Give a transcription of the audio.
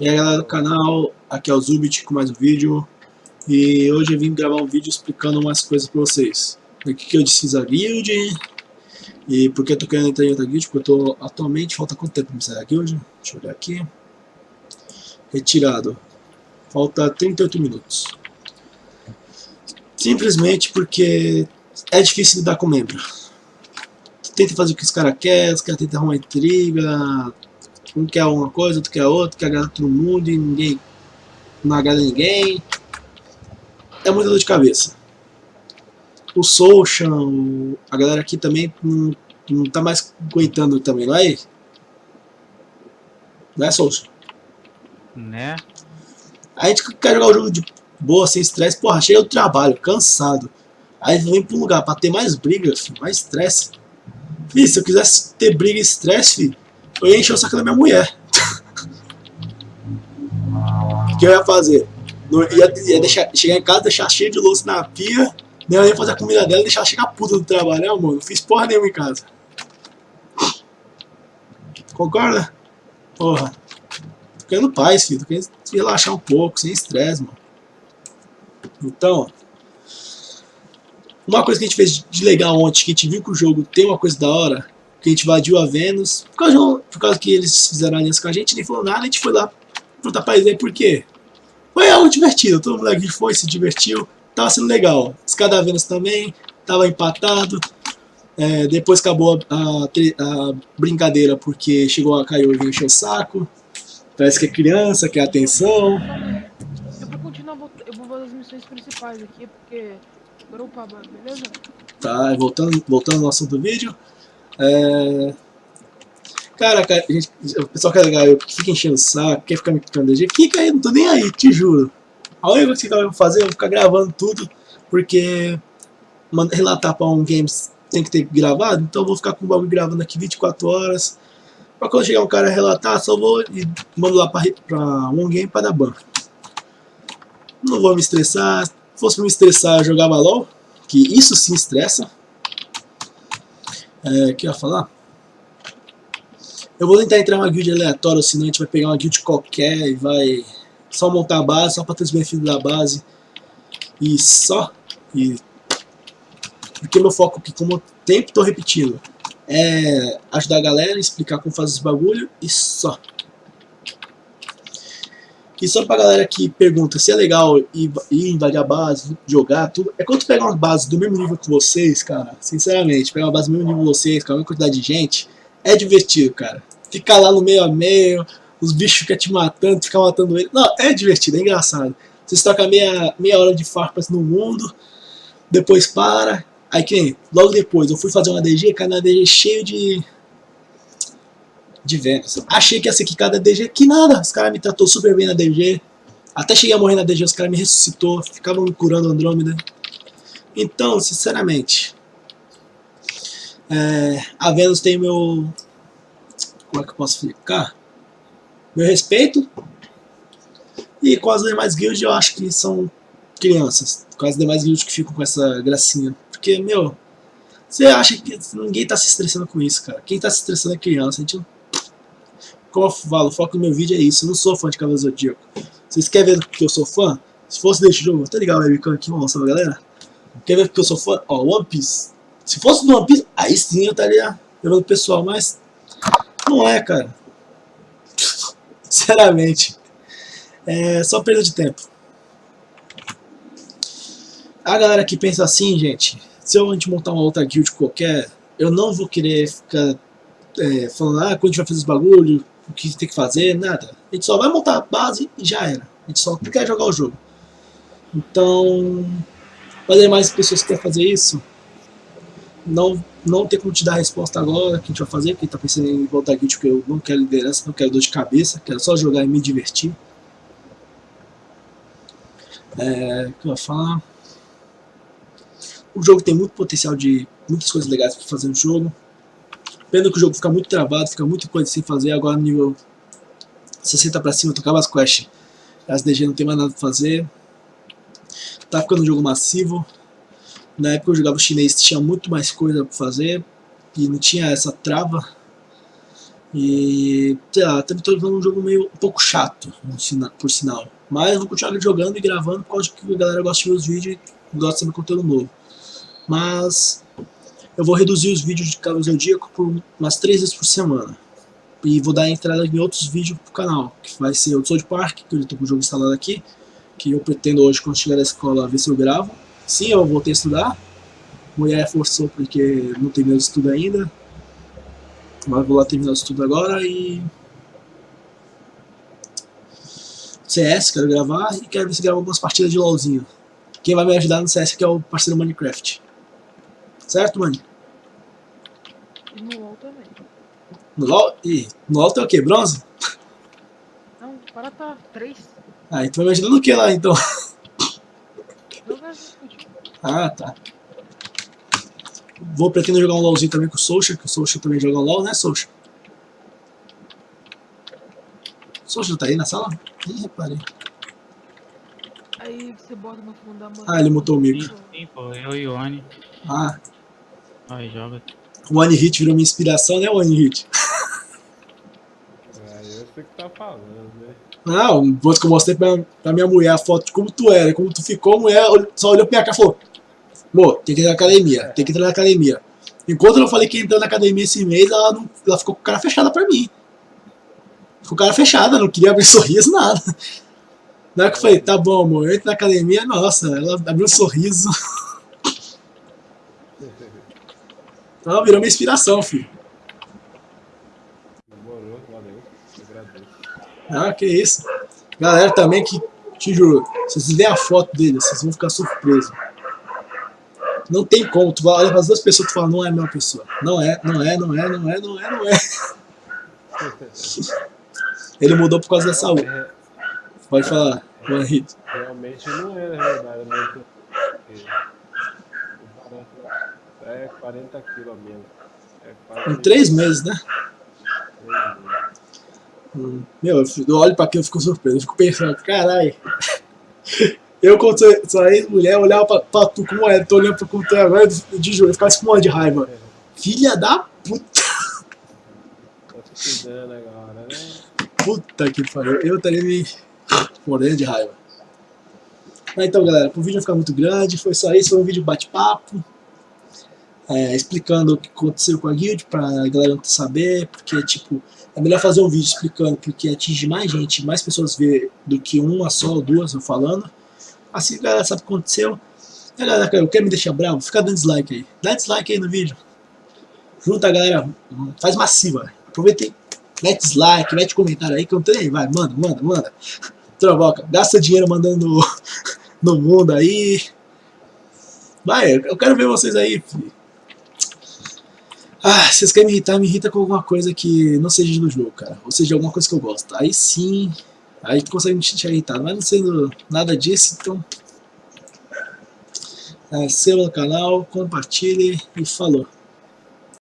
E aí galera do canal, aqui é o Zubit com mais um vídeo. E hoje eu vim gravar um vídeo explicando umas coisas pra vocês. O que, eu desfiz a guild E por que eu tô querendo entrar em outra guild Porque eu tô atualmente, falta quanto tempo pra me sair da guild? Deixa eu olhar aqui. Retirado. Falta 38 minutos. Simplesmente porque é difícil lidar com membro. Tenta fazer o que os caras querem, os caras tentam arrumar intriga um quer uma coisa, outro quer outra, quer agradar todo mundo e ninguém não agrada ninguém. É muita dor de cabeça. O Social, a galera aqui também não, não tá mais aguentando também, não é? Não é Social? Né? A gente quer jogar o jogo de boa, sem estresse, porra, chega do trabalho, cansado. Aí vem pra um lugar pra ter mais briga, filho, mais estresse. Fih, se eu quisesse ter briga e estresse, filho, eu ia encher o saco da minha mulher. O que eu ia fazer? Ia, ia deixar, chegar em casa, deixar cheio de louça na pia, nem ia fazer a comida dela e deixar ela chegar puta do trabalho, né? Não fiz porra nenhuma em casa. Concorda? Porra. Tô querendo paz, filho. Tô querendo relaxar um pouco, sem estresse, mano. Então, uma coisa que a gente fez de legal ontem, que a gente viu que o jogo tem uma coisa da hora, que a gente invadiu a Vênus, por causa, por causa que eles fizeram aliança com a gente, nem falou nada, a gente foi lá perguntar pra eles por quê. Foi algo divertido, todo mundo aqui foi, se divertiu, tava sendo legal. Os cada Vênus também, tava empatado, é, depois acabou a, a, a, brincadeira porque chegou a Caio e encheu o saco, parece que é criança, quer atenção. Eu vou continuar, eu vou fazer as missões principais aqui, porque... Beleza? Tá, voltando, voltando ao assunto do vídeo, é... Cara, cara gente, o pessoal quer ligar eu, fica enchendo o saco, quer ficar me picando DG, fica aí, não tô nem aí, te juro. A única coisa que eu vou fazer é ficar gravando tudo, porque relatar pra um games tem que ter gravado, então eu vou ficar com o bagulho gravando aqui 24 horas. Pra quando chegar um cara relatar, só vou e mando lá pra, pra um game pra dar ban. Não vou me estressar, se fosse me estressar eu jogava LOL, que isso sim estressa. É, que eu ia falar? Eu vou tentar entrar em uma guild aleatória, senão a gente vai pegar uma guild qualquer e vai só montar a base, só para ter os benefícios da base. E só. E porque meu foco aqui, como eu sempre tô repetindo, é ajudar a galera, explicar como fazer esse bagulho e só. E só pra galera que pergunta se é legal ir, ir invadir a base, jogar, tudo. É quando pegar uma base do mesmo nível que vocês, cara, sinceramente, pegar uma base do mesmo nível que vocês, com a mesma quantidade de gente, é divertido, cara. Ficar lá no meio a meio, os bichos ficam te matando, ficar matando ele. Não, é divertido, é engraçado. Vocês tocam meia, meia hora de farpas no mundo, depois para. Aí que logo depois eu fui fazer uma DG, cara, na DG cheio de de Vênus. Achei que ia ser quicada da DG, que nada, os caras me tratou super bem na DG. Até cheguei a morrer na DG, os caras me ressuscitou, ficavam curando Andrômeda. Então, sinceramente, é, a Vênus tem meu... Como é que eu posso explicar? Meu respeito. E com as demais guilds eu acho que são crianças. Com as demais guilds que ficam com essa gracinha. Porque, meu, você acha que ninguém tá se estressando com isso, cara. Quem tá se estressando é criança. A gente não como eu falo, o foco do meu vídeo é isso. Eu não sou fã de Cavaleiro Zodíaco. Vocês querem ver que eu sou fã? Se fosse desse jogo, tá ligado, webcam aqui, vamos mostrar pra galera? Quer ver que eu sou fã? Ó, One Piece. Se fosse do One Piece, aí sim eu estaria levando o pessoal, mas não é, cara. Sinceramente. É só perda de tempo. A galera que pensa assim, gente, se eu a gente montar uma outra guild qualquer, eu não vou querer ficar é, falando, ah, quando a gente vai fazer os bagulho, o que tem que fazer, nada. A gente só vai montar a base e já era. A gente só quer jogar o jogo. Então, para mais pessoas que querem fazer isso, não, não tem como te dar a resposta agora que a gente vai fazer, porque tá pensando em voltar guild porque eu não quero liderança, não quero dor de cabeça, quero só jogar e me divertir. É, o que eu ia falar? O jogo tem muito potencial de muitas coisas legais para fazer no jogo. Pena que o jogo fica muito travado, fica muita coisa sem fazer. Agora no nível 60 pra cima, tocava as quests. As DG não tem mais nada pra fazer. Tá ficando um jogo massivo. Na época eu jogava chinês, tinha muito mais coisa pra fazer. E não tinha essa trava. E, sei lá, também tô jogando um jogo meio um pouco chato, por sinal. Mas vou continuar jogando e gravando por causa que a galera gosta de ver os vídeos e gosta de saber conteúdo novo. Mas eu vou reduzir os vídeos de Cavalo Zodíaco por umas 3 vezes por semana. E vou dar entrada em outros vídeos pro canal, que vai ser o South Park, que eu tô com o jogo instalado aqui, que eu pretendo hoje, quando chegar da escola, ver se eu gravo. Sim, eu voltei a estudar. Mulher forçou porque não terminou de estudo ainda. Mas vou lá terminar o estudo agora e... CS, quero gravar e quero ver se gravo algumas partidas de LOLzinho. Quem vai me ajudar no CS aqui é o parceiro Minecraft. Certo, mano? E no LOL também. No LOL? Ih, no LOL tem o quê? Bronze? Não, para tá 3. Ah, então vai me ajudar no que lá, então? Ah, tá. Vou pretender jogar um LOLzinho também com o Social, que o Social também joga um LOL, né, Social? Social tá aí na sala? Ih, reparei. Aí você bota no fundo da mão. Ah, ele mutou o Sim, micro. sim, pô, eu e o Oni. Ah, Aí joga. o One Hit virou minha inspiração, né, One Hit? É, eu sei o que tá falando, né? Não, que eu mostrei pra, pra minha mulher a foto de como tu era, como tu ficou, a mulher só olhou pra minha cara e falou Pô, tem que entrar na academia, tem que entrar na academia. Enquanto eu falei que ia entrar na academia esse mês, ela, não, ela ficou com a cara fechada pra mim. Ficou com a cara fechada, não queria abrir sorriso, nada. Na hora que eu falei, tá bom, amor, eu entro na academia, nossa, ela abriu um sorriso. Ela virou minha inspiração, filho. Ah, que isso. Galera também que, te juro, se vocês verem a foto dele, vocês vão ficar surpresos. Não tem como, tu vai olhar para as duas pessoas e tu fala, não é a mesma pessoa. Não é, não é, não é, não é, não é, não é. Ele mudou por causa da saúde. É, Pode falar, Juan Rito. realmente não é, na verdade, muito. É 40 quilos mesmo. É quase Em três meses, né? Meu, eu olho pra aquilo e fico surpreso. Eu fico pensando, caralho. Eu, quando sou ex-mulher, olhava pra, pra tu como é, tô olhando pra como tu é agora, de eu ficava de raiva. Filha da puta. Agora, né? Puta que pariu. Eu estaria me morrendo de raiva. Mas então, galera, pro vídeo não ficar muito grande, foi só isso. Foi um vídeo bate-papo. É, explicando o que aconteceu com a guild, pra galera não saber. Porque, tipo, é melhor fazer um vídeo explicando, porque atinge mais gente, mais pessoas ver do que uma só ou duas eu falando. Assim a galera sabe o que aconteceu. E a galera que quer me deixar bravo, fica dando dislike aí. Dá dislike aí no vídeo. Junta galera, faz massiva. Aproveita e mete dislike, mete comentário aí que eu não tenho nem. Vai, manda, manda, manda. Trovoca, gasta dinheiro mandando no, no mundo aí. Vai, eu quero ver vocês aí. filho. Ah, vocês querem me irritar, me irrita com alguma coisa que não seja do jogo, cara. Ou seja, alguma coisa que eu gosto. Aí sim, aí tu consegue me deixar irritado. Mas não sendo nada disso, então... É, se inscreva no canal, compartilhe e falou.